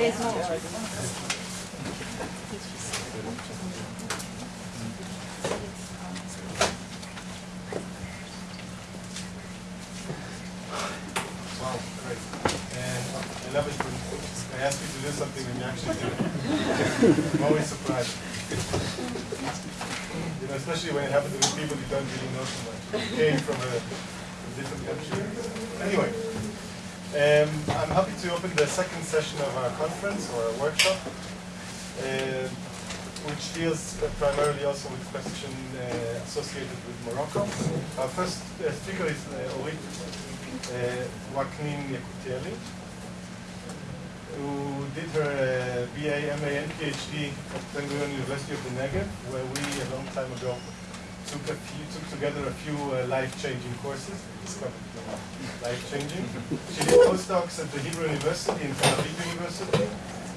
Wow, great. And when I ask you to do something and you actually. I'm always surprised. You know, especially when it happens with people you don't really know so much. Came from a different country. Anyway, um, I'm happy to open the second session of our conference or workshop, uh, which deals uh, primarily also with question uh, associated with Morocco. Our first uh, speaker is uh, Orit uh, Waknin Yakutieli, who did her uh, BA, MA, and PhD at Ben Gurion University of the Negev, where we a long time ago took a few, took together a few uh, life-changing courses. Life-changing. She did postdocs at the Hebrew University and Tel Aviv University,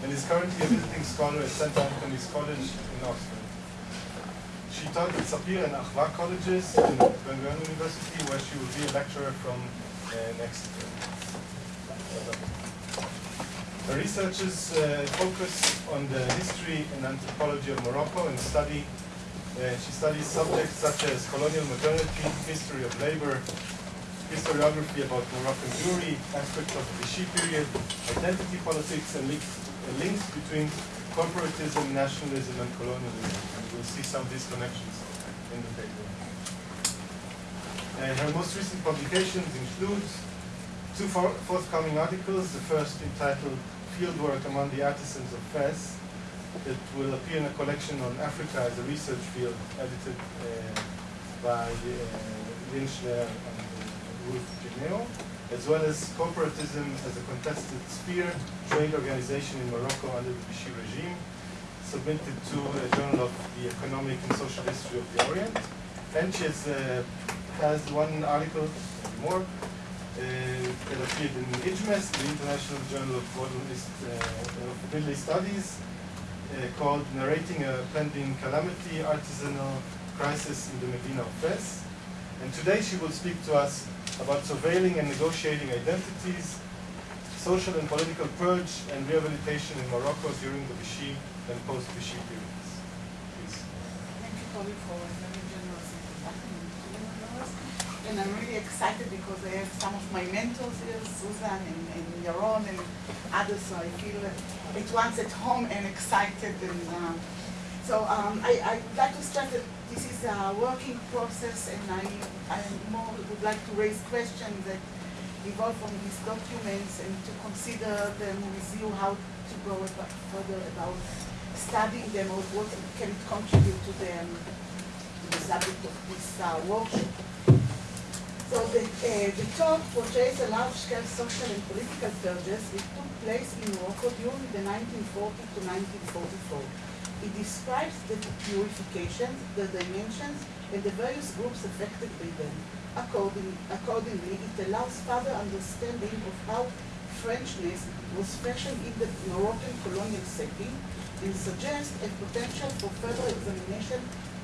and is currently a visiting scholar at St. Antony's College in Oxford. She taught at Sapir and Achva colleges in Ben Gurion University, where she will be a lecturer from uh, next year. Her researches uh, focus on the history and anthropology of Morocco and study. Uh, she studies subjects such as colonial modernity, history of labor, historiography about Moroccan Jewry, aspects of the Vichy period, identity politics, and links, uh, links between corporatism, nationalism, and colonialism. And we'll see some of these connections in the paper. And her most recent publications include two for- forthcoming articles. The first entitled Fieldwork Among the Artisans of Fez that will appear in a collection on Africa as a research field edited uh, by uh, and uh, Ruth Ginio, as well as corporatism as a contested sphere, trade organization in Morocco under the Vichy regime, submitted to a Journal of the Economic and Social History of the Orient. And she has, uh, has one article, more, uh, that appeared in IJMES, the International Journal of uh, of Middle East Studies, Uh, called Narrating a Pending Calamity, Artisanal Crisis in the Medina of Fez. And today she will speak to us about surveilling and negotiating identities, social and political purge, and rehabilitation in Morocco during the Vichy and post-Vichy periods. Please. Thank you, for a very generous introduction to us. And I'm really excited because I have some of my mentors here, Susan and, and Yaron and others, so I feel at once at home and excited. And um, so um, I, I'd like to start that this is a working process and I, I more would like to raise questions that evolve from these documents and to consider them with you how to go about, further about studying them or what can contribute to the, um, the subject of this uh, workshop. So the, uh, the talk portrays a large-scale social and political purges which took place in Morocco during the 1940 to 1944. It describes the purifications, the dimensions, and the various groups affected by them. According, accordingly, it allows further understanding of how Frenchness was fashioned in the Moroccan colonial setting and suggests a potential for further examination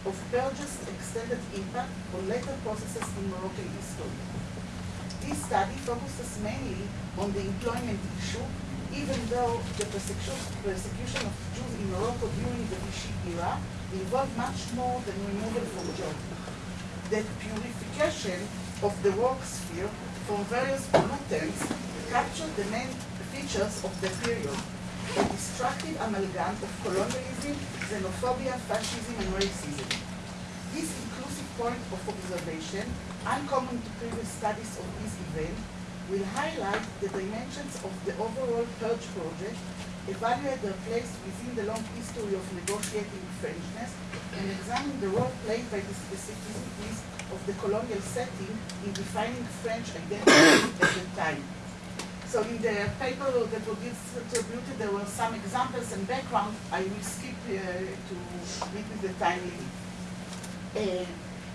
of purges' extended impact on later processes in Moroccan history. This study focuses mainly on the employment issue, even though the persecution of Jews in Morocco during the Vichy era involved much more than removal from jobs. The purification of the work sphere from various pollutants captured the main features of the period, a destructive amalgam of colonialism, xenophobia, fascism, and racism. This inclusive point of observation, uncommon to previous studies of this event, will highlight the dimensions of the overall purge project, evaluate their place within the long history of negotiating Frenchness, and examine the role played by the specificities of the colonial setting in defining French identity at the time. So in the paper that was distributed, there were some examples and background. I will skip uh, to meet with the time limit. Uh,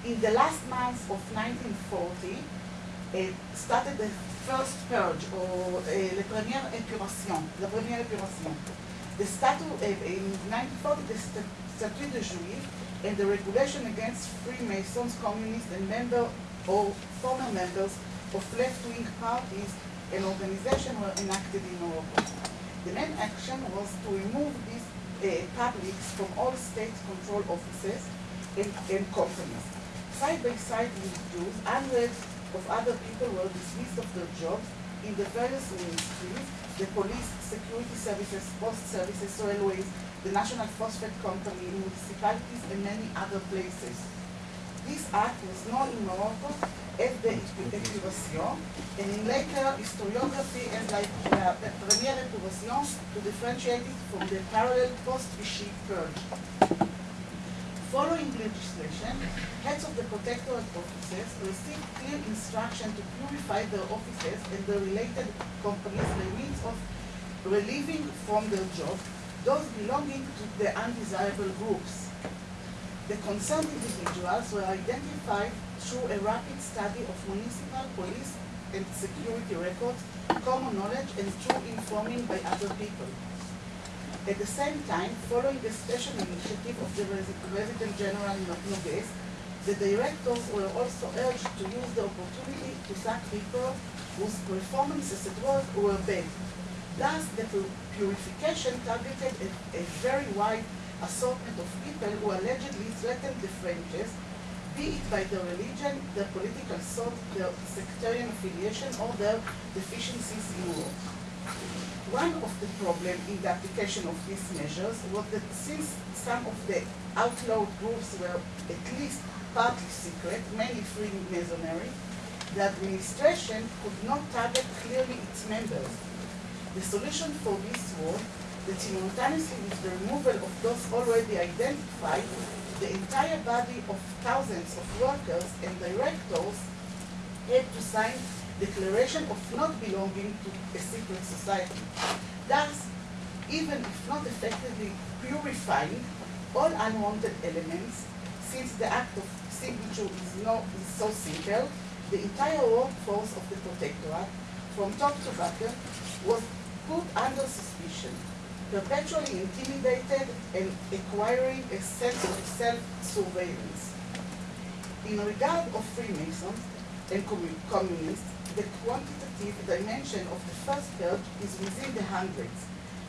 in the last month of 1940, uh, started the first purge, or uh, première épuration, la première épuration. The statute, uh, in 1940, the st Statute de Juif and the regulation against Freemasons, communists, and member or former members of left-wing parties and organization were enacted in Morocco. The main action was to remove these uh, publics from all state control offices and, and companies. Side by side with Jews, hundreds of other people were dismissed of their jobs in the various ministries, the police, security services, post services, railways, the National Phosphate Company, municipalities, and many other places. This act was known in Morocco as the Épuration, and in later historiography as like the Première Épuration to differentiate it from the parallel post-Vichy purge. Following legislation, heads of the protectorate offices received clear instruction to purify their offices and the related companies by means of relieving from their job those belonging to the undesirable groups. The concerned individuals were identified through a rapid study of municipal police and security records, common knowledge, and through informing by other people. At the same time, following the special initiative of the Resident General Nogues, the directors were also urged to use the opportunity to sack people whose performances at work were bad. Thus, the purification targeted a, a very wide assortment of people who allegedly threatened the Frenches, be it by their religion, their political thought, their sectarian affiliation, or their deficiencies in work. One of the problems in the application of these measures was that since some of the outlawed groups were at least partly secret, mainly Freemasonry, the administration could not target clearly its members. The solution for this was that simultaneously with the removal of those already identified, the entire body of thousands of workers and directors had to sign declaration of not belonging to a secret society. Thus, even if not effectively purifying all unwanted elements, since the act of signature is, not, is so simple, the entire workforce of the protectorate, from top to bottom, was put under suspicion, perpetually intimidated and acquiring a sense of self-surveillance. In regard of Freemasons and communists, the quantitative dimension of the first purge is within the hundreds.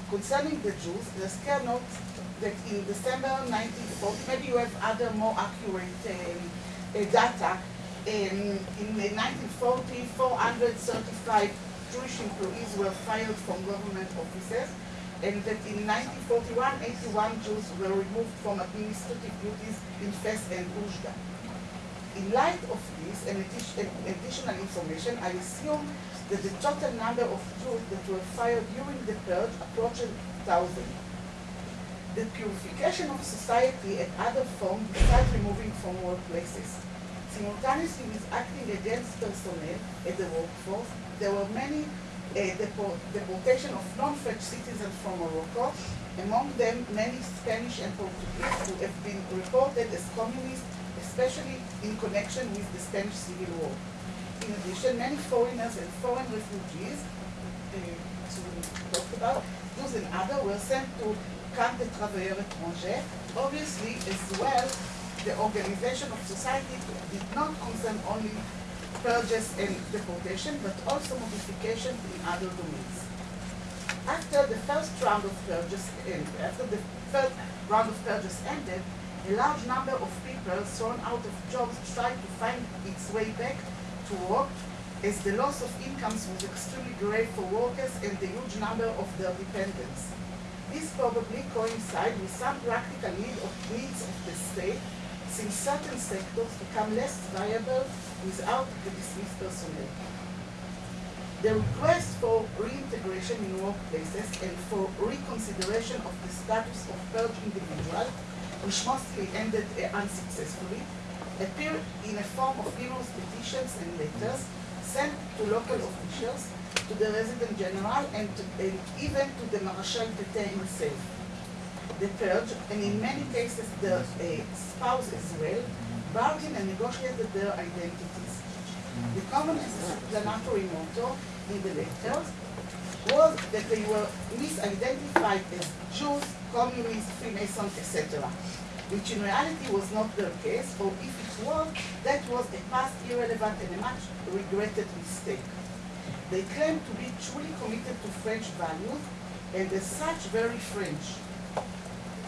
Concerning the Jews, the scare notes that in December 1940, maybe you have other more accurate um, uh, data, um, in 1940, 435 Jewish employees were fired from government offices, and that in 1941, 81 Jews were removed from administrative duties in Fes and Oujda. In light of this and additional information, I assume that the total number of Jews that were fired during the purge approached 1,000. The purification of society and other forms besides removing from workplaces. Simultaneously with acting against personnel at the workforce, there were many deportation of non-French citizens from Morocco, among them many Spanish and Portuguese who have been reported as communists especially in connection with the Spanish Civil War. In addition, many foreigners and foreign refugees, uh, to talk about, Jews and others were sent to Camp de Travailleurs Étrangers. Obviously, as well, the organization of society did not concern only purges and deportation, but also modification in other domains. After the first round of purges, after the first round of purges ended, a large number of people thrown out of jobs tried to find its way back to work as the loss of incomes was extremely great for workers and the huge number of their dependents. This probably coincides with some practical need of needs of the state since certain sectors become less viable without the dismissed personnel. The request for reintegration in workplaces and for reconsideration of the status of purged individuals which mostly ended uh, unsuccessfully, appeared in a form of numerous petitions and letters sent to local officials, to the resident general, and, to, and even to the Marshal Pétain himself. The purge, and in many cases the uh, spouse as well, bargained and negotiated their identities. The common explanatory motto in the letters was that they were misidentified as Jews, communists, Freemasons, etc. Which in reality was not their case, or if it was, that was a past irrelevant and a much regretted mistake. They claimed to be truly committed to French values, and as such very French.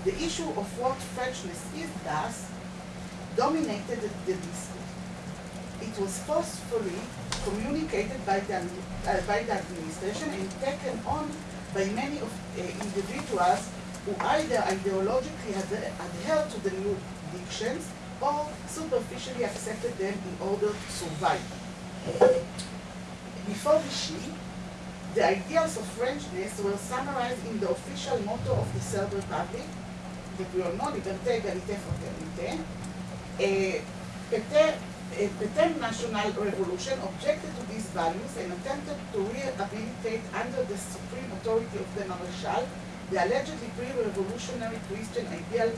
The issue of what Frenchness is thus dominated the discourse. It was forcefully communicated by the, uh, by the administration and taken on by many of uh, individuals who either ideologically adhered to the new dictions or superficially accepted them in order to survive. Before Vichy, the ideals of Frenchness were summarized in the official motto of the Third Republic, know, Liberté, Égalité, Fraternité. A Pétain National Revolution objected to these values and attempted to rehabilitate under the supreme authority of the Marechal the allegedly pre-revolutionary Christian ideal,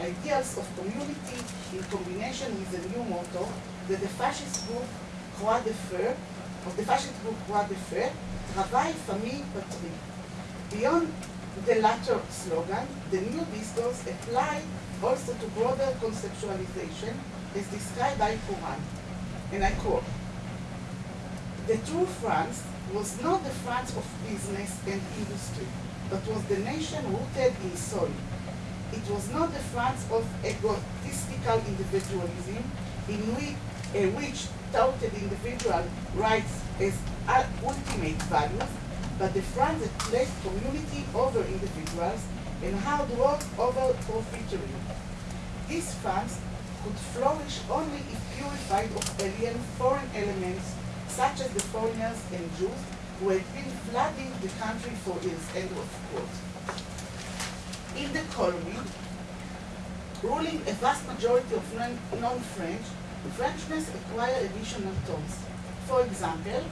ideals of community in combination with the new motto that the fascist group Croix de Feu, of the fascist group Croix de Feu, Travail, Famille, Patrie. Beyond the latter slogan, the new discourse applied also to broader conceptualization as described by Courant. And I quote, the true France was not the France of business and industry, but was the nation rooted in soil. It was not the France of egotistical individualism in which, uh, which touted individual rights as ultimate values, but the France that placed community over individuals and hard work over profiteering. This France could flourish only if purified of alien foreign elements such as the foreigners and Jews who had been flooding the country for years. End of quote. In the colony, ruling a vast majority of non-French, Frenchness acquired additional tones. For example,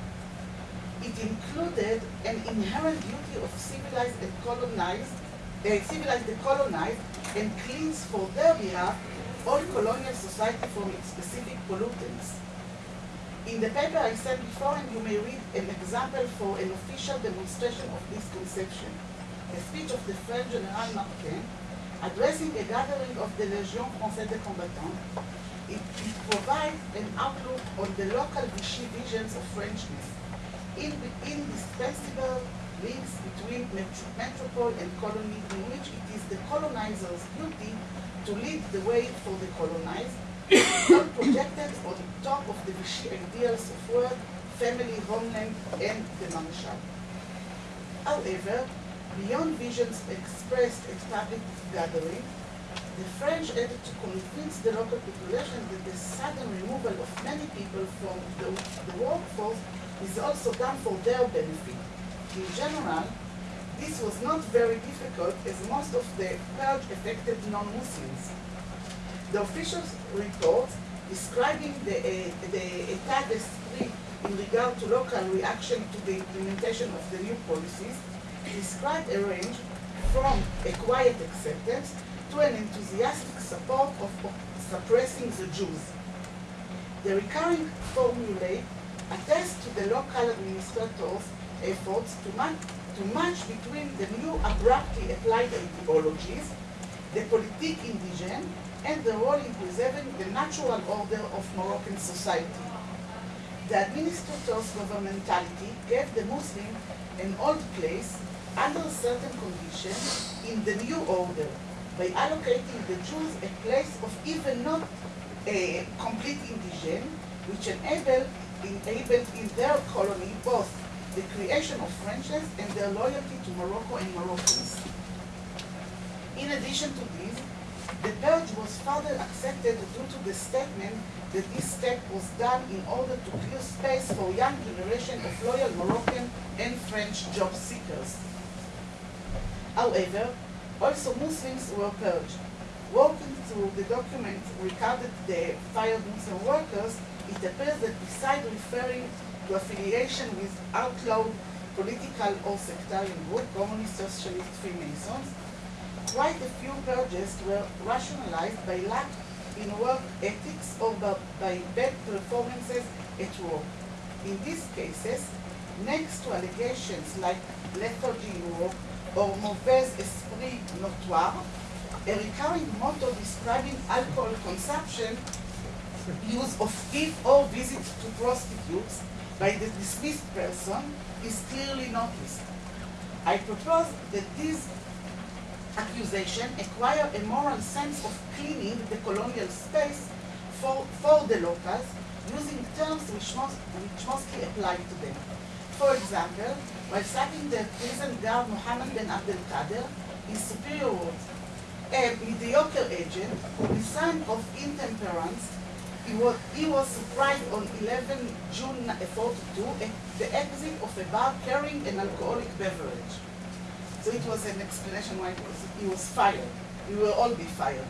it included an inherent duty of civilized and colonized, uh, civilized and colonized, and cleans for their behalf all colonial society from its specific pollutants. In the paper I sent before, and you may read an example for an official demonstration of this conception. A speech of the French General Martin addressing a gathering of the Légion Française des Combattants. It, it provides an outlook on the local Vichy visions of Frenchness, in, indispensable links between metropole and colony in which it is the colonizer's duty to lead the way for the colonized, not projected on top of the Vichy ideals of work, family, homeland, and the Marechal. However, beyond visions expressed at public gathering, the French had to convince the local population that the sudden removal of many people from the, the workforce is also done for their benefit. In general, this was not very difficult as most of the purge affected non-Muslims. The official report describing the, uh, the d'esprit in regard to local reaction to the implementation of the new policies described a range from a quiet acceptance to an enthusiastic support of, of suppressing the Jews. The recurring formulae attest to the local administrators' efforts to, man to match between the new abruptly applied ideologies, the politique indigene, and the role in preserving the natural order of Moroccan society. The administrator's governmentality gave the Muslim an old place under certain conditions in the new order by allocating the Jews a place of even not a complete indigene, which enabled, enabled in their colony both the creation of friendships and their loyalty to Morocco and Moroccans. In addition to this, the purge was further accepted due to the statement that this step was done in order to clear space for young generation of loyal Moroccan and French job seekers. However, also Muslims were purged. Walking through the document regarding the fired Muslim workers, it appears that besides referring to affiliation with outlawed political or sectarian group, communist, socialist, Freemasons, quite a few purges were rationalized by lack in work ethics or by bad performances at work. In these cases, next to allegations like lethargy work or mauvais esprit notoire, a recurring motto describing alcohol consumption, use of gift or visit to prostitutes by the dismissed person is clearly noticed. I propose that this accusation acquire a moral sense of cleaning the colonial space for, for the locals using terms which, most, which mostly apply to them. For example, while citing the prison guard Mohammed Ben Abdel Kader, his superior words, a mediocre agent, the sign of intemperance, he was, he was surprised on 11 June eh, 42 at eh, the exit of a bar carrying an alcoholic beverage. So it was an explanation why was, he was fired. We will all be fired.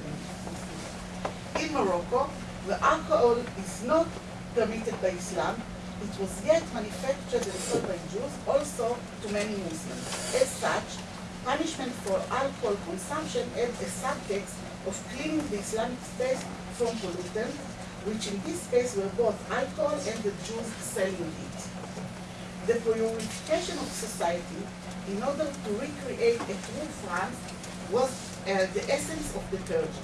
In Morocco, the alcohol is not permitted by Islam. It was yet manufactured and sold by Jews, also to many Muslims. As such, punishment for alcohol consumption had a subtext of cleaning the Islamic space from pollutants, which in this case were both alcohol and the Jews selling it. The purification of society in order to recreate a true France was uh, the essence of the purge.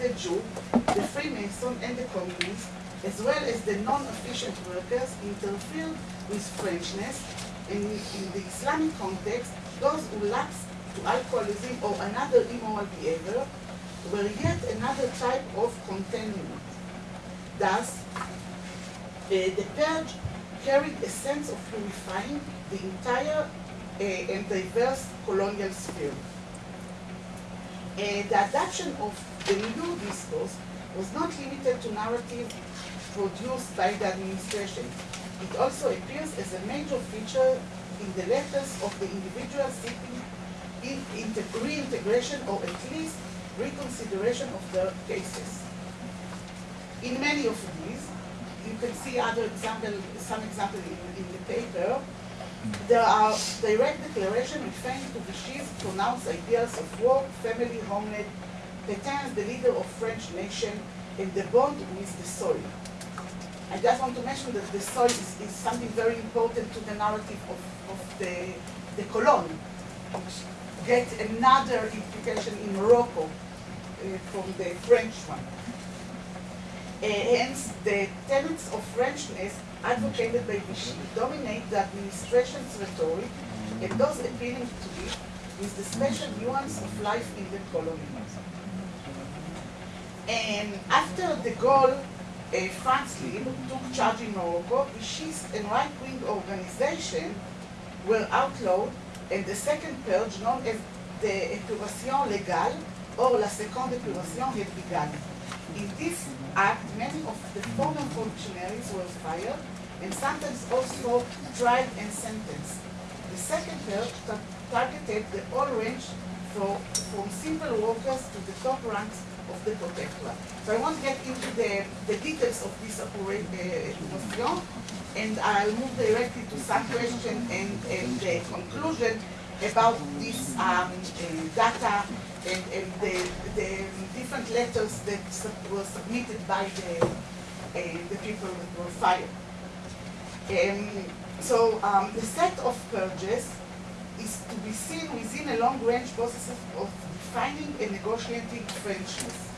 The Jew, the Freemason, and the communists, as well as the non-efficient workers, interfered with Frenchness, and in the Islamic context, those who lapsed to alcoholism or another immoral behavior were yet another type of containment. Thus, uh, the purge carried a sense of purifying the entire uh, and diverse colonial sphere. Uh, the adoption of the new discourse was not limited to narrative produced by the administration. It also appears as a major feature in the letters of the individuals seeking in, in reintegration or at least reconsideration of their cases. In many of these, you can see other example, some example in, in the paper, there are direct declaration referring to Vichy's pronounced ideas of work, family, homeland, Pétain the leader of French nation, and the bond with the soil. I just want to mention that the soil is, is something very important to the narrative of, of the, the colon, which get another implication in Morocco uh, from the French one. Uh, hence, the tenets of Frenchness advocated by Vichy dominate the administration's rhetoric and those appealing to it with the special nuance of life in the colony. And after the Gaulle, uh, France Libre took charge in Morocco, Vichy's and right-wing organization were outlawed and the second purge, known as the Épuration Légale, or La Seconde Épuration, had begun. In this act, many of the former functionaries were fired and sometimes also tried and sentenced. The second purge targeted the whole range for, from simple workers to the top ranks of the protectorate. So I won't get into the, the details of this operation, uh, and I'll move directly to some question and, and the conclusion about this um, uh, data and, and the, the, different letters that were submitted by the, uh, the people that were fired. Um, so um, the set of purges is to be seen within a long-range process of defining and negotiating Frenchness.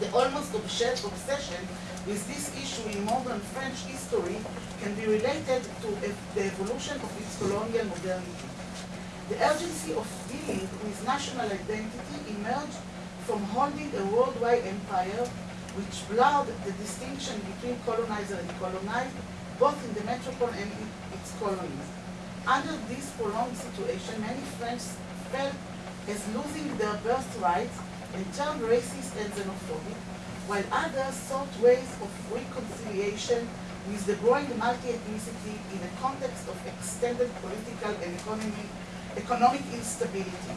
The almost obsession with this issue in modern French history can be related to the evolution of its colonial modernity. The urgency of dealing with national identity emerged from holding a worldwide empire which blurred the distinction between colonizer and colonized, both in the metropole and in its colonies. Under this prolonged situation, many French felt as losing their birthrights and turned racist and xenophobic, while others sought ways of reconciliation with the growing multi-ethnicity in a context of extended political and economic economic instability.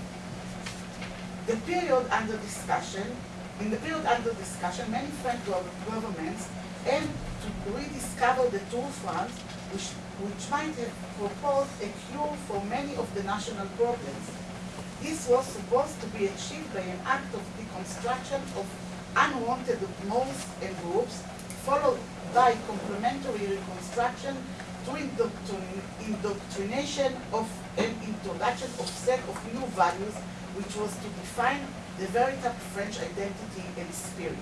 The period under discussion, in the period under discussion, many French governments aimed to rediscover the true France, which, which might have proposed a cure for many of the national problems. This was supposed to be achieved by an act of deconstruction of unwanted modes and groups, followed by complementary reconstruction through indoctrination of an introduction of set of new values, which was to define the veritable French identity and spirit.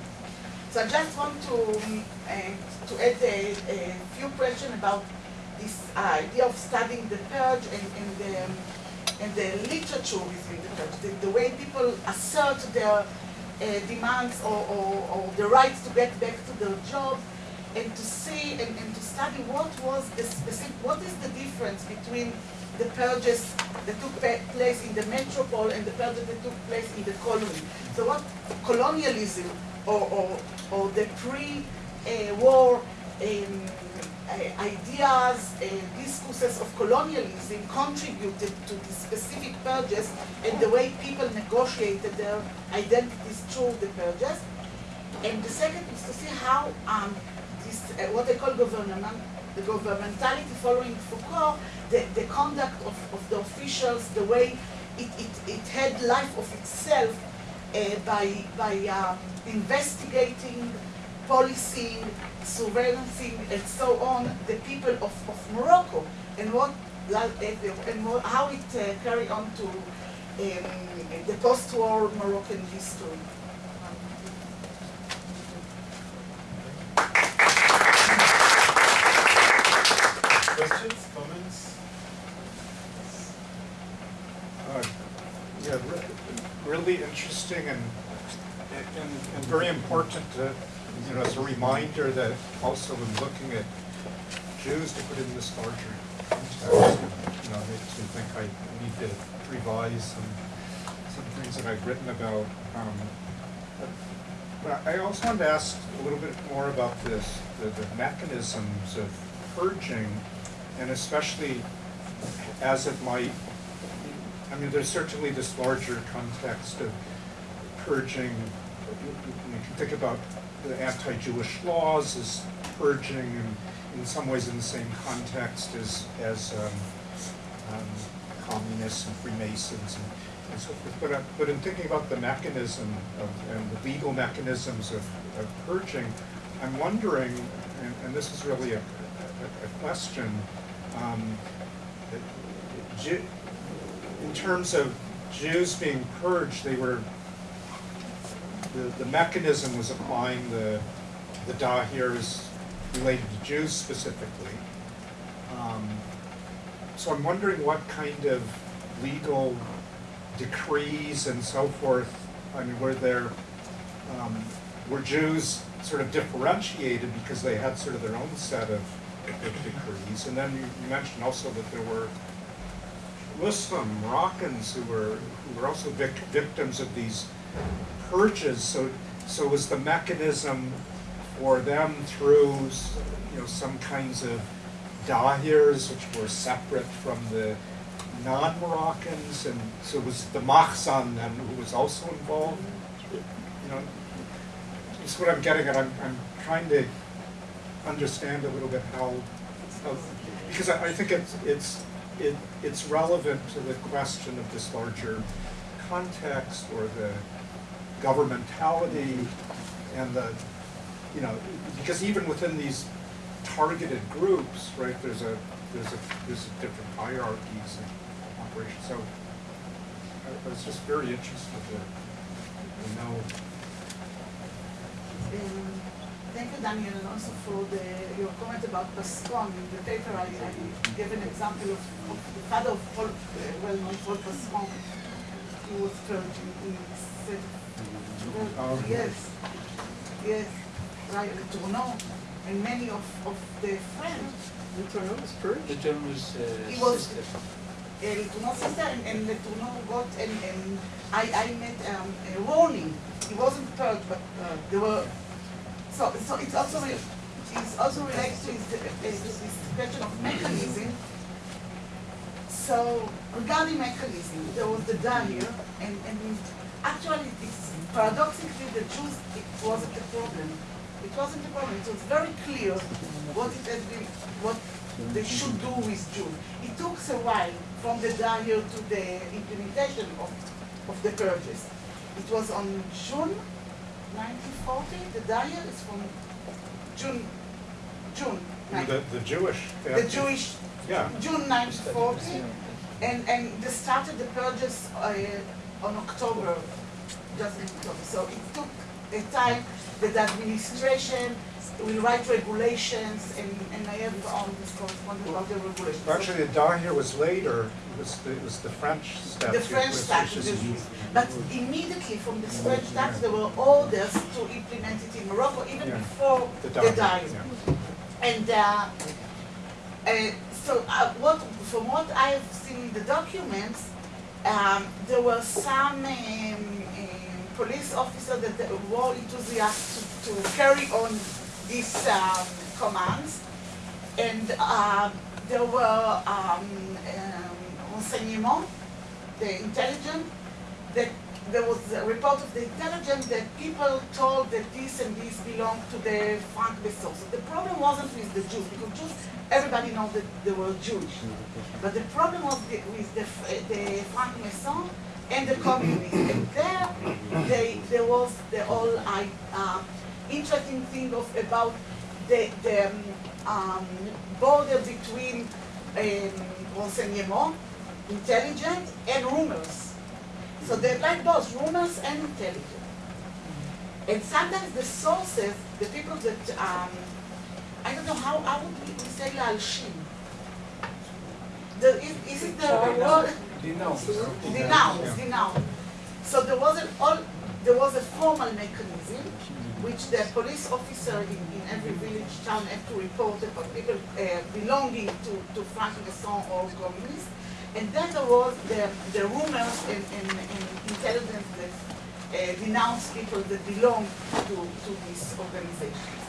So I just want to, uh, to add a, a, few questions about this idea of studying the purge and, and the, and the literature within the purge, the, the way people assert their uh, demands or, or, or the right to get back to their job, and to see and, and to study what was the specific, what is the difference between the purges that took place in the metropole and the purges that took place in the colony. So what colonialism or, or, or the pre-war um, ideas, uh, discourses of colonialism contributed to the specific purges and the way people negotiated their identities through the purges. And the second is to see how um, this, uh, what I call government, the governmentality following Foucault, the, the conduct of, of the officials, the way it, it, it had life of itself uh, by, by um, investigating, policing, surveillancing, and so on, the people of, of Morocco, and what and how it uh, carried on to um, the post-war Moroccan history. Questions, comments? Uh, yeah, re really interesting and, and, and very important to, you know, as a reminder that also in looking at Jews to put in this larger context, you know, makes think I need to revise some, some things that I've written about. Um, but I also wanted to ask a little bit more about this, the, the mechanisms of purging, and especially as it might, I mean, there's certainly this larger context of purging, you can think about the anti-Jewish laws as purging and in some ways in the same context as, as um, um, communists and Freemasons and, and so forth. But, uh, but in thinking about the mechanism of, and the legal mechanisms of, of purging, I'm wondering, and, and, this is really a, a, a question, um, in terms of Jews being purged, they were the, the mechanism was applying the, the dahirs related to Jews specifically. Um, so I'm wondering what kind of legal decrees and so forth, I mean, were there, um, were Jews sort of differentiated because they had sort of their own set of, of decrees? And then you, you mentioned also that there were Muslim Moroccans who were who were also vic victims of these purges. So, so was the mechanism for them through, you know, some kinds of dahirs which were separate from the non-Moroccans, and so was the Makhzen then who was also involved. You know, that's what I'm getting at. I'm, I'm trying to understand a little bit how, how because I, I think it's it's it, it's relevant to the question of this larger context or the governmentality and the, you know, because even within these targeted groups, right, there's a, there's a, there's a different hierarchies and operations. So I, I was just very interested to, to know. Um, Thank you, Daniel, and also for the, your comment about Pascon. In the paper, I, I gave an example of, of the father of Paul, uh, well-known Paul Pascon, who was killed in, in said, oh, yes, yes, right, Le Tourneau, and many of, of the friends. The Tourneau was purged? Le Tourneau was uh, he was, sister. Uh, Le Tourneau's sister, and, and Le Tourneau got, and, and I, I met um, a warning. He wasn't purged, but uh, there were so, so it's also it's also related to this, question of mechanism. So regarding mechanism, there was the dahir, and, and actually it's paradoxically the Jews it wasn't a problem. It wasn't a problem. It was very clear what it has been, what they should do with Jews. It took a while from the dahir to the implementation of, of the purges. It was on June 1940. The dahir is from June, June. The, the Jewish. The Jewish. Yeah. June 1940, and and they started the purges uh, on October, just in October. So it took a time that the administration will write regulations, and, and I have all this correspondence about the regulations. Actually, the Dahir was later, it was, the- it was the French statute. The French statute, is- but immediately from the French statute, there were orders to implement it in Morocco, even Yeah. before The diet. yeah. And uh, uh, so uh, what, from what I have seen in the documents, um, there were some um, um, police officers that were enthusiastic to, to carry on these um, commands. And um, there were um, um, renseignements, the intelligence, that there was a report of the intelligence that people told that this and this belonged to the franc-maçons. So the problem wasn't with the Jews, because Jews, everybody knows that they were Jewish. But the problem was the, with the, the franc-maçons and the communists. And there, they, there was the whole uh, interesting thing of about the, the um, border between um, renseignement, intelligence, and rumors. So they're like both rumors and intelligence. And sometimes the sources, the people that, um, I don't know how, how would we say Lalshin? The, is, is it the word? Denounce. Denounce, denounce. So there was an all, there was a formal mechanism which the police officer in, in every village town had to report about people uh, belonging to, to Frank Gasson or communists and then there was the, the rumors and, and, and intelligence that uh, denounced people that belong to, to these organizations.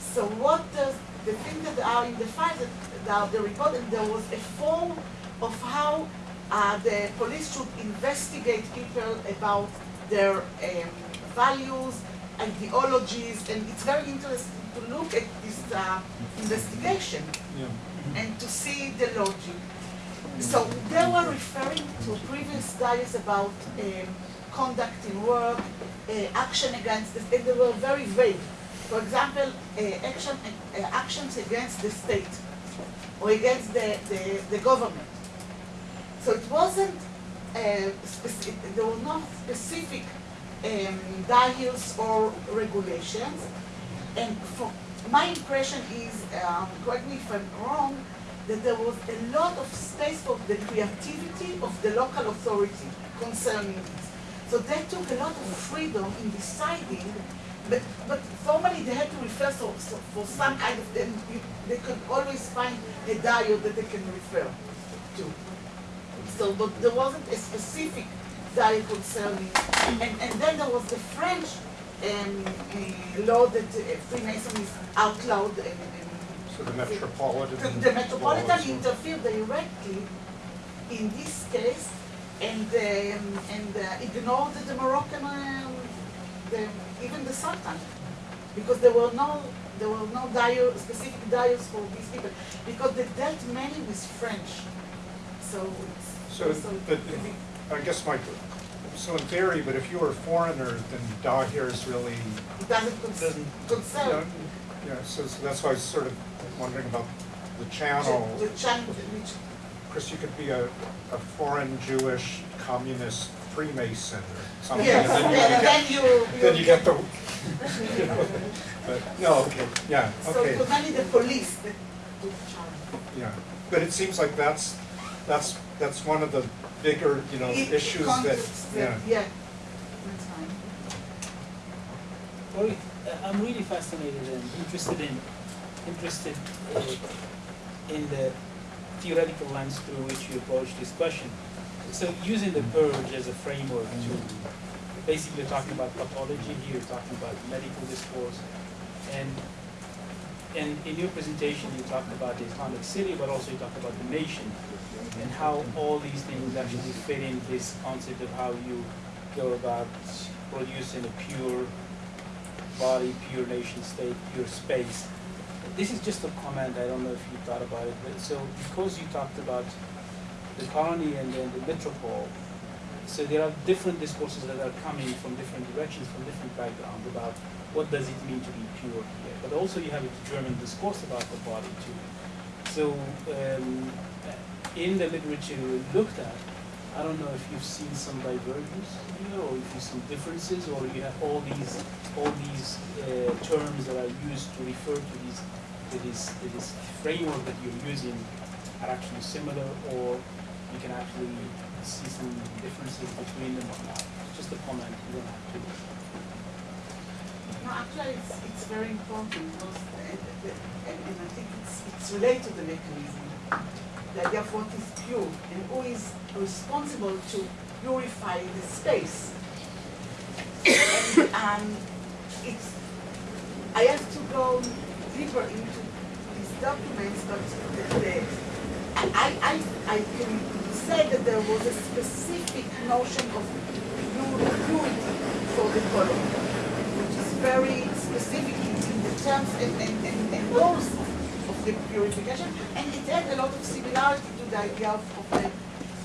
So what does, the thing that are in the file, that, that the report, and there was a form of how uh, the police should investigate people about their um, values, ideologies, and it's very interesting to look at this uh, investigation and to see the logic. So they were referring to previous studies about um, conduct in work, uh, action against, the, and they were very vague. For example, uh, action, uh, actions against the state or against the, the, the government. So it wasn't, uh, specific, there were no specific um, diets or regulations. And for, my impression is, um, correct me if I'm wrong, that there was a lot of space for the creativity of the local authority concerning this. So they took a lot of freedom in deciding, but, but formally they had to refer so, so for some kind of, then they could always find a diet that they can refer to. So, but there wasn't a specific diet concerning, and, and then there was the French um, law that uh, Freemason is outlawed and, and So the Metropolitan. the, the Metropolitan interfered directly in this case and, um, and uh, ignored the Moroccan, um, the, even the Sultan. Because there were no, there were no specific diets for these people. Because they dealt mainly with French. So it's, So, so but, it- I guess my, so in theory, but if you were a foreigner, then Dahir is really, it doesn't con- doesn't, concern. yeah, yeah, so, so that's why I sort of wondering about the channel. The, the channel, Chris, you could be a, a foreign Jewish communist Freemason or something. yes, and then you and get- then you, Then you get the, you know, but, no, okay, yeah, okay, it was only the police that took yeah. But it seems like that's, that's, that's one of the bigger, you know, It- issues that, contexts yeah. Yeah, that's fine. Well, I'm really fascinated and interested in, interested in the theoretical lens through which you approach this question. So using the purge as a framework to, basically talking about pathology here, talking about medical discourse. And, and in your presentation, you talked about the Islamic city, but also you talked about the nation and how all these things actually fit in this concept of how you go about producing a pure body, pure nation state, pure space. This is just a comment, I don't know if you thought about it, but so because you talked about the colony and then the metropole, so there are different discourses that are coming from different directions, from different backgrounds about what does it mean to be pure here. But also you have a German discourse about the body too. So um, in the literature we looked at, I don't know if you've seen some divergence here, or if you see differences, or you have all these, all these uh, terms that are used to refer to these, to this, to this framework that you're using are actually similar, or you can actually see some differences between them or not. Just a comment, you don't have to. No, actually, it's, it's very important because, uh, and, and I think it's, it's related to the mechanism. The idea of what is pure and who is responsible to purify the space. And, it's, I have to go deeper into these documents, but the, the, I, I, I can say that there was a specific notion of purity for the colony which is very specific in the terms and, and, and, and of the purification, and it had a lot of similarity to the idea of, of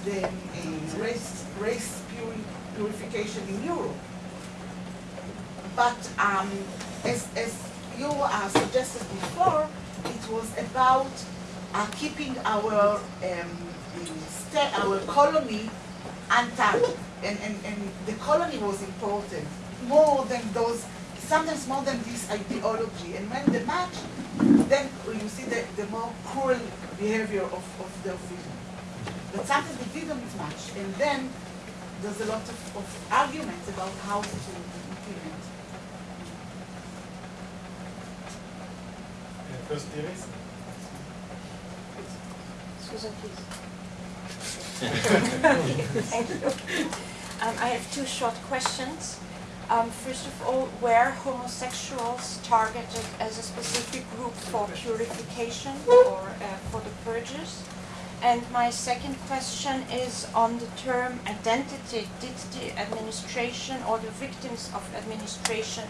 the, the uh, race, race puri- purification in Europe. But um, as, as you uh, suggested before, it was about uh, keeping our um, our colony untouched, and, and, and the colony was important more than those, sometimes more than this ideology. And when the match, then you see the, the more cruel behavior of, of the official. But sometimes they didn't match, and then there's a lot of, of arguments about how to implement. Uh, First theories? Susan, please. Thank you. Um, I have two short questions. Um, first of all, were homosexuals targeted as a specific group for purification or uh, for the purges? And my second question is on the term identity. Did the administration or the victims of administration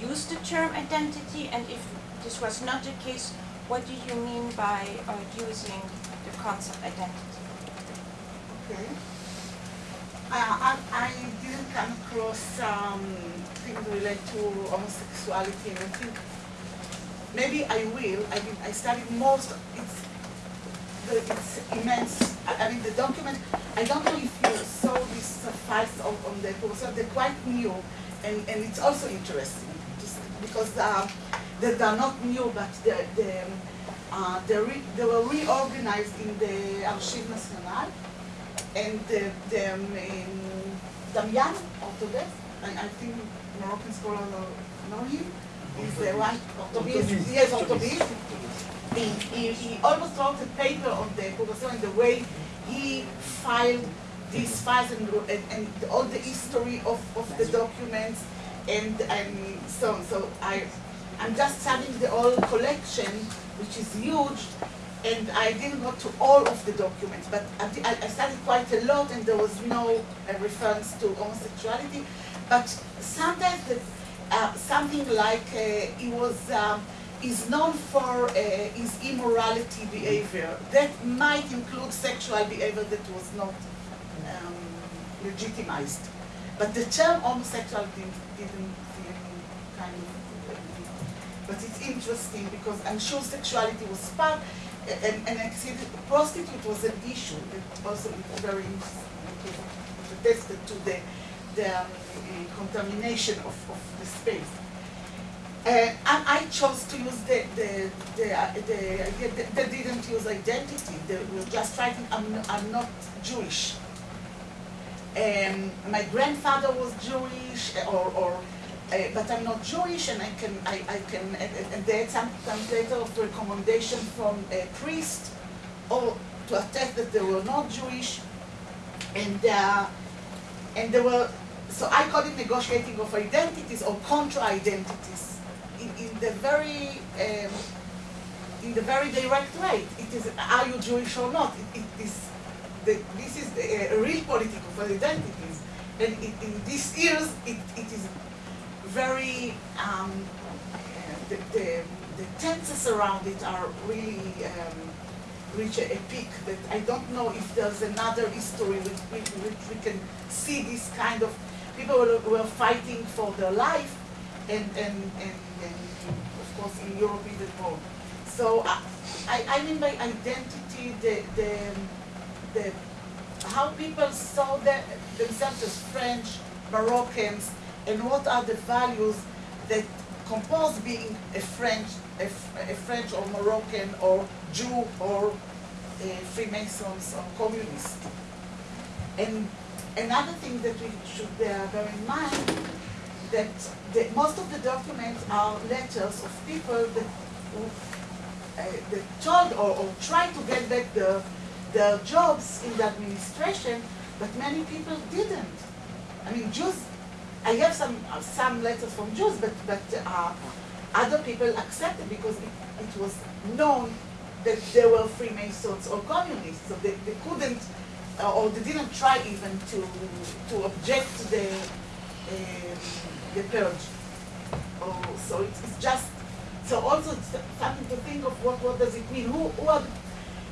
use the term identity? And if this was not the case, what do you mean by uh, using the concept identity? Okay. Uh, I, I didn't come across um, things related to homosexuality, and I think maybe I will. I mean, I studied most. It's it's immense. I, I mean, the document. I don't know if you saw these uh, files on, the proposal. They're quite new, and, and it's also interesting just because uh, they, they're not new, but they're, they're, uh, they're re, they were reorganized in the Archive National and the, the um, Damian Orthodox, I, I think Moroccan scholars know him, he's the one, Orthodox, yes, Orthodox. He, he, he almost wrote a paper on the Progression and the way he filed these files and, and, and all the history of, of the documents and, and so on. So I, I'm just studying the whole collection, which is huge, and I didn't go to all of the documents, but I, studied quite a lot, and there was no uh, reference to homosexuality. But sometimes the, uh, something like uh, he was um, is known for uh, his immorality behavior. That might include sexual behavior that was not um, legitimized. But the term homosexual didn't, didn't kind of. But it's interesting because I'm sure sexuality was part, and, and I see that prostitute was an issue that also is very attested to the, the um, uh, contamination of, of the space. Uh, and I chose to use the, the, the, uh, the idea that they didn't use identity. They were just writing, I'm, I'm not Jewish. Um, my grandfather was Jewish, or, or uh, but I'm not Jewish, and I can, I, I can, and, they had some letter of recommendation from a priest, or to attest that they were not Jewish, and uh, and there were, so I call it negotiating of identities or contra-identities in, in the very, um, in the very direct way. It is, are you Jewish or not? It, it is, the, this is the, uh, real political of identities. And it, in these years, it, it is very, um, the, the, the tenses around it are really um, reach a, a peak that I don't know if there's another history which, which, which we can see this kind of people were, were fighting for their life and, and, and, and of course in Europe even more. So I, I, I mean by identity the, the, the how people saw the, themselves as French, Moroccans, and what are the values that compose being a French, a, a French or Moroccan or Jew or Freemasons or communist. And another thing that we should bear in mind that the, most of the documents are letters of people that, uh, that told or, or tried to get back the, their jobs in the administration, but many people didn't. I mean, Jews, I have some, uh, some letters from Jews, but, but uh, other people accepted because it, it was known that they were Freemasons or communists, so they, they couldn't, uh, or they didn't try even to, to object to the, um, the purge. Oh, so it's, it's just, so also something to think of what, what does it mean? Who, who, are,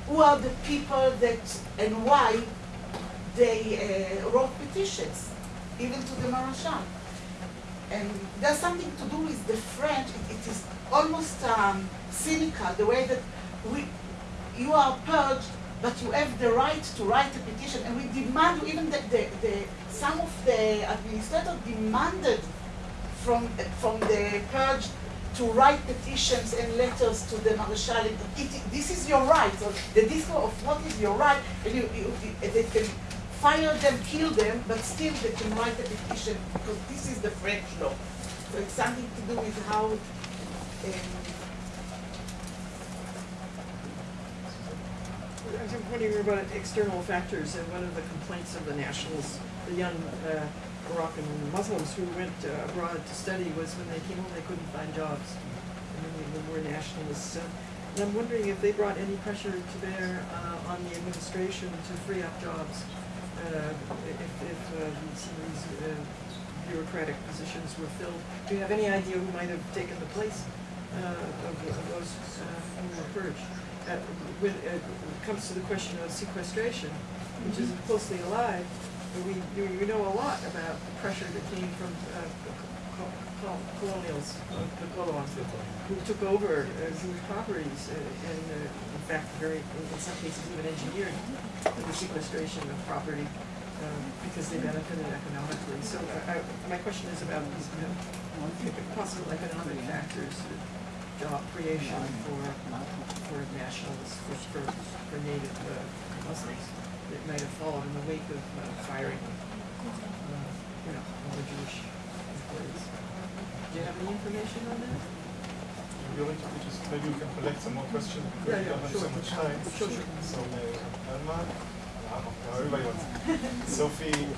who are the people that, and why they uh, wrote petitions, even to the Maréchal? And there's something to do with the French, it, it is almost um, cynical, the way that we, you are purged, but you have the right to write a petition, and we demand, even the, the, the some of the administrators demanded from, from the purge to write petitions and letters to the Marshal. It, it, this is your right. So the discourse of what is your right, and you, you, fire them, kill them, but still they can write a petition because this is the French law. So it's something to do with how. Um, I was wondering about external factors, and one of the complaints of the nationals, the young uh, Moroccan Muslims who went uh, abroad to study was when they came home they couldn't find jobs. And of them were nationalists. Uh, and I'm wondering if they brought any pressure to bear uh, on the administration to free up jobs. Uh, if if uh, these, these uh, bureaucratic positions were filled. Do you have any idea who might have taken the place uh, of, of those uh, who were purged? Uh, when it comes to the question of sequestration, which is closely allied, we, we know a lot about the pressure that came from uh, colonials, uh, the colons, who took over uh, Jewish properties uh, and, in fact, very, in some cases, even engineered the sequestration of property um, because they benefited economically. So I, my question is about these you know, possible economic factors, job creation for, for nationalists, for, for, for native uh, Muslims that might have followed in the wake of uh, firing, uh, you know, all the Jewish. Do you have any information on that? You're going to be just, maybe we can collect some more questions because Yeah, we don't have so much time. Sure, sure. So, uh, Alma, wow, everybody wants. Sophie, Yeah,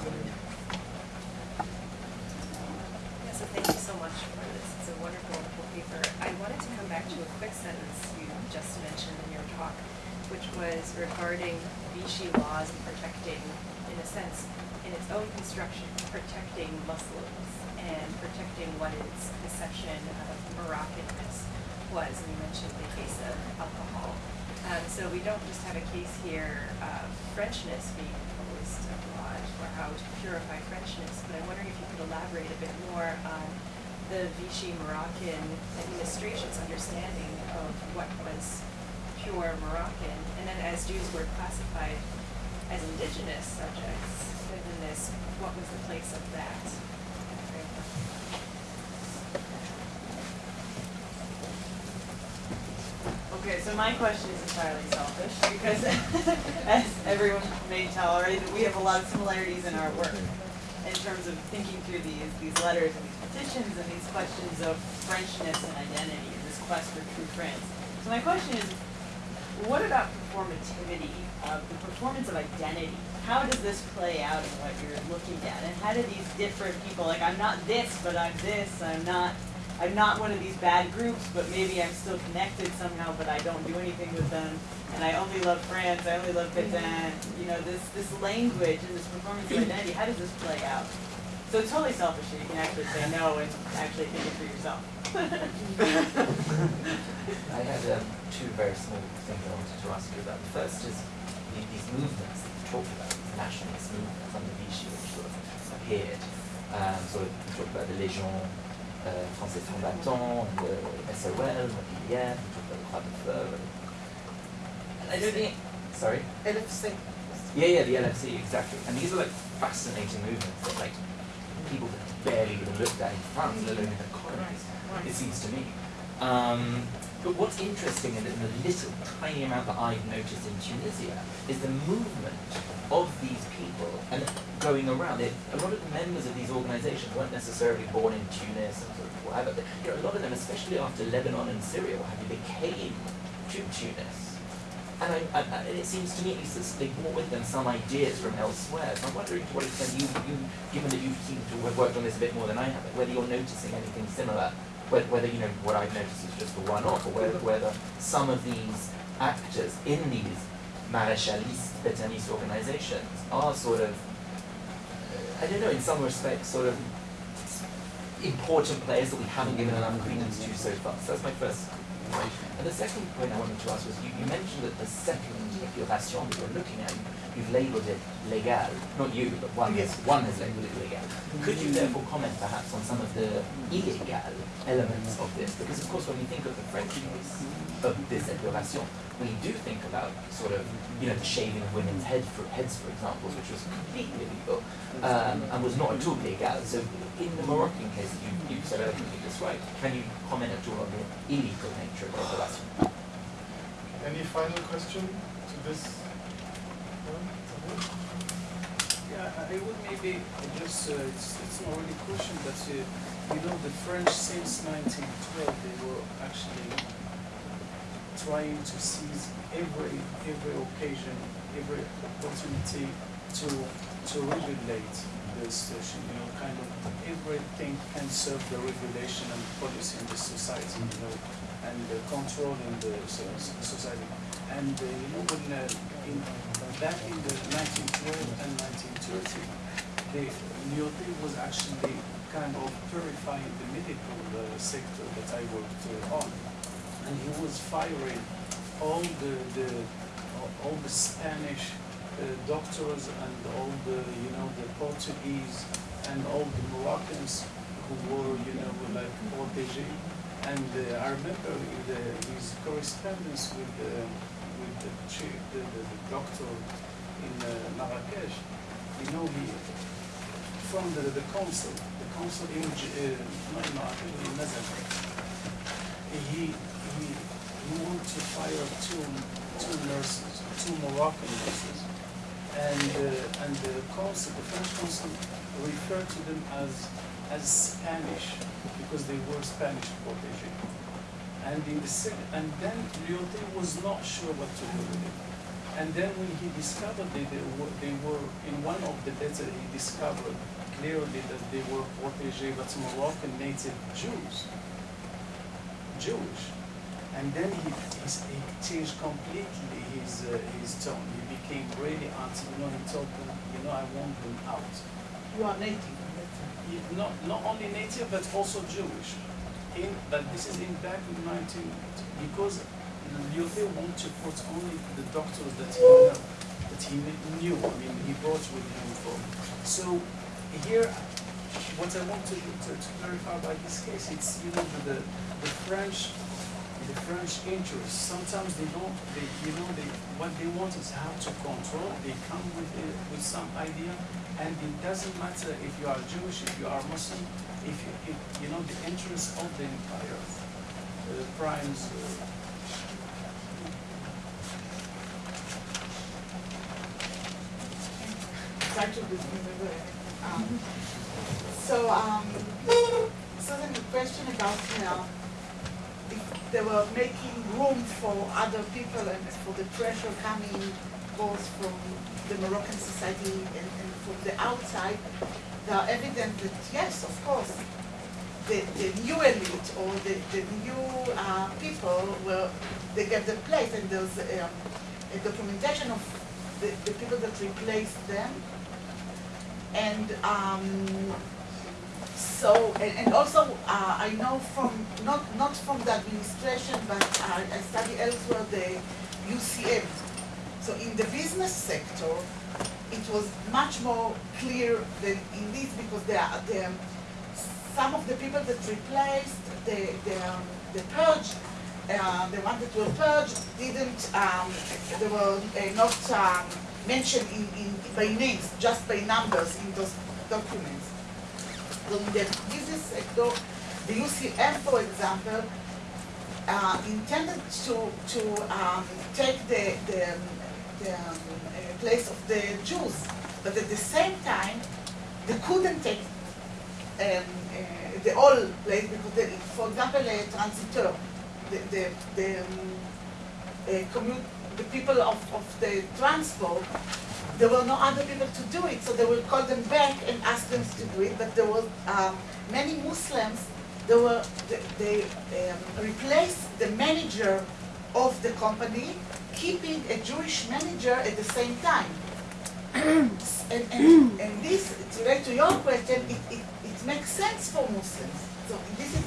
so thank you so much for this. It's a wonderful, wonderful paper. I wanted to come back to a quick sentence you just mentioned in your talk, which was regarding Vichy laws and protecting, in a sense, in its own construction, protecting Muslims and protecting what its conception of Moroccanness was. And you mentioned the case of alcohol. Um, so we don't just have a case here of Frenchness being imposed abroad or how to purify Frenchness, but I'm wondering if you could elaborate a bit more on the Vichy Moroccan administration's understanding of what was pure Moroccan, and then as Jews were classified as indigenous subjects this, what was the place of that? Okay, so my question is entirely selfish because as everyone may tell already, we have a lot of similarities in our work in terms of thinking through these, these letters and these petitions and these questions of Frenchness and identity and this quest for true France. So my question is, what about performativity of the performance of identity? How does this play out in what you're looking at? And how do these different people, like I'm not this, but I'm this, I'm not I'm not one of these bad groups, but maybe I'm still connected somehow, but I don't do anything with them. And I only love France, I only love Pétain. You know, this this language and this performance of identity, how does this play out? So it's totally selfish that you can actually say no and actually think it for yourself. I had um, two very small things I wanted to ask you about. The first is the, these movements that you talked about, these nationalist movements under Vichy, which sort of appeared. Um, sort of, talked about the Légion uh, Français Combattant, the SOL, Mobilière, you talked about the Croix de Feu. Sorry? LFC. Yeah, yeah, the LFC, exactly. And these are like fascinating movements that like people that barely even looked at in France, let alone in the colonies, it seems to me. Um, but what's interesting in the, little tiny amount that I've noticed in Tunisia is the movement of these people and going around. A lot of the members of these organizations weren't necessarily born in Tunis of whatever. But, you know, a lot of them, especially after Lebanon and Syria, what have you, they came to Tunis. And, I, I, and it seems to me at least that they brought with them some ideas from elsewhere. So I'm wondering to what extent you, you given that you seem to have worked on this a bit more than I have, whether you're noticing anything similar, whether, you know what I've noticed is just a one-off, or whether, whether some of these actors in these Maréchaliste, Pétainiste organizations are sort of, uh, I don't know, in some respects, sort of important players that we haven't given enough credence to so far. So that's my first point. And the second point I wanted to ask was you, you mentioned that the second épuration that you're looking at, you've labelled it légal. Not you, but one, Yes. has, one has labelled it légal. Could you therefore comment perhaps on some of the illegal elements of this? Because of course when we think of the French case of this épuration, we do think about sort of, you know, the shaving of women's head for, heads, for example, which was completely illegal um, and was not at all legal. So in the Moroccan case that you, you so eloquently described, can you comment at all on the illegal nature of the épuration? Any final question to this? Yeah, I would maybe just, uh, it's, it's not really a question, but uh, you know, the French since 1912, they were actually trying to seize every, every occasion, every opportunity to, to regulate the situation, you know, kind of everything can serve the regulation and policy in the society, you know, and the so- so- society. And, uh, you know, when, uh, in, back in the 1912 and 1930, the Lyautey was actually kind of purifying the medical uh, sector that I worked uh, on. And he was firing all the, the all- all the Spanish uh, doctors and all the, you know, the Portuguese and all the Moroccans who were, you know, like protégés. And uh, I remember the, his correspondence with the, with the chief, the, the, the doctor in uh, Marrakesh, you know, he, from the, the consul, the consul in, uh, in Marrakesh, in Nazareth, he, he, he wanted to fire two, two nurses, two Moroccan nurses. And, uh, and the consul, the French consul referred to them as, as Spanish, because they were Spanish protégé. And in the sec- and then Lyautey was not sure what to do with it. And then when he discovered that they were, they were in one of the letters, he discovered clearly that they were protégé, but Moroccan native Jews. Jewish. And then he, he's- he changed completely his, uh, his tone. He became really anti, you know, he told them, you know, I want them out. You are native. He- Not, not only native, but also Jewish. In, but this is in back in 19, because Lyautey wanted to put only the doctors that he know, that he knew, I mean, he brought with him. So here, what I want to, to, to clarify by this case, it's, you know, the, the French, the French interests, sometimes they don't, they, you know, they, what they want is how to control, they come with, a, with some idea, and it doesn't matter if you are Jewish, if you are Muslim, if you, if, you know, the interests of the empire uh, primes. Uh, um, So, um, so then the question about, uh, if they were making room for other people and for the pressure coming both from the Moroccan society and, and from the outside, they are evident that yes, of course, the, the new elite or the, the new uh, people will they get the place and there's um, a documentation of the, the people that replaced them. And um, so and, and also uh, I know from not not from the administration but I, I study elsewhere the UCM so in the business sector it was much more clear than in this because there some of the people that replaced the the, um, the purge, uh, the ones that were purged didn't um, they were uh, not um, mentioned in, in, by names, just by numbers in those documents. So in the business sector, the UCM, for example, uh, intended to, to um, take the, the, the um, place of the Jews, but at the same time, they couldn't take um, uh, the whole place because, they, for example, a transitor, the, the, the um, commute, the people of, of the transport, there were no other people to do it, so they will call them back and ask them to do it. But there were um, many Muslims. They were they, they um, replaced the manager of the company, keeping a Jewish manager at the same time. and, and, and this, to relate to your question, it, it, it makes sense for Muslims. So this is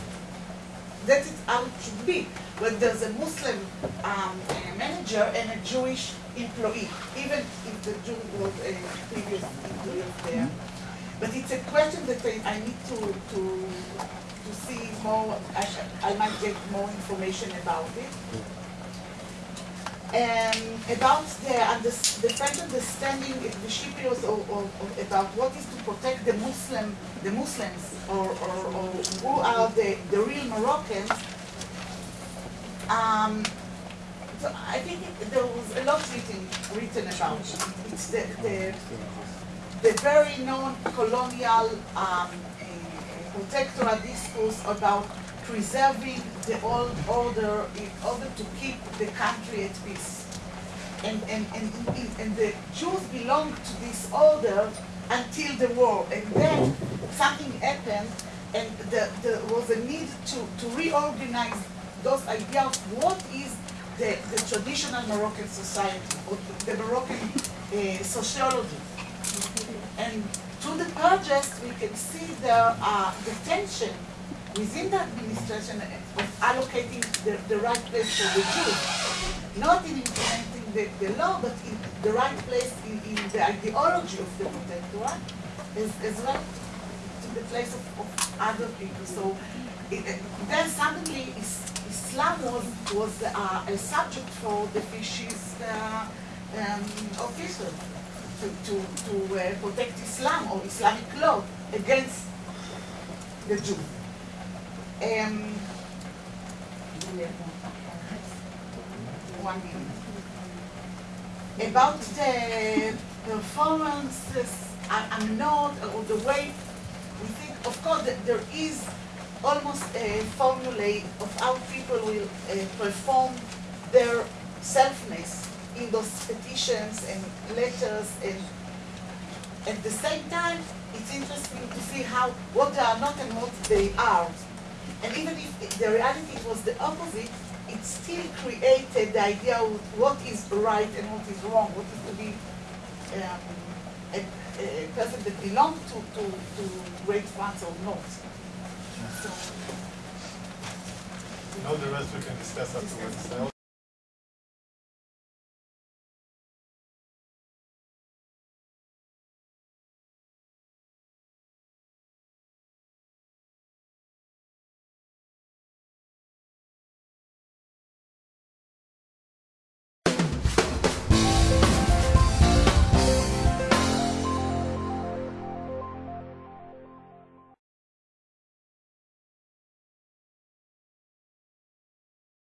that is how it should be. When there's a Muslim um, manager and a Jewish employee, even if the Jew was a previous employee there. But it's a question that I, I need to, to, to see more, I, sh- I might get more information about it. And about the, the French understanding, of the Cypriots, or, or, or about what is to protect the Muslim, the Muslims, or, or, or who are the, the real Moroccans. Um, so I think it, there was a lot written, written about it. It's the, the, the very known colonial um, discourse about preserving the old order in order to keep the country at peace. And, and, and, and the Jews belonged to this order until the war. And then something happened and the, there was a need to, to reorganize those ideas of what is the, the traditional Moroccan society or the Moroccan uh, sociology. And through the project, we can see the, uh, the tension within the administration of allocating the, the right place for the Jews, not in implementing the, the law, but in the right place in, in the ideology of the protectorate, as, as well to the place of, of other people. So it, then suddenly Islam was, was uh, a subject for the fishes uh, um, official to, to, to uh, protect Islam or Islamic law against the Jews. Um, one minute. About the performances, I, I'm not, or the way we think, of course, that there is almost a formula of how people will uh, perform their selfness in those petitions and letters and at the same time, it's interesting to see how, what they are not and what they are. And even if the reality was the opposite, it still created the idea of what is right and what is wrong, what is to be um, a, a person that belongs to, to, to Great France or not. So, You know, the rest we can discuss afterwards.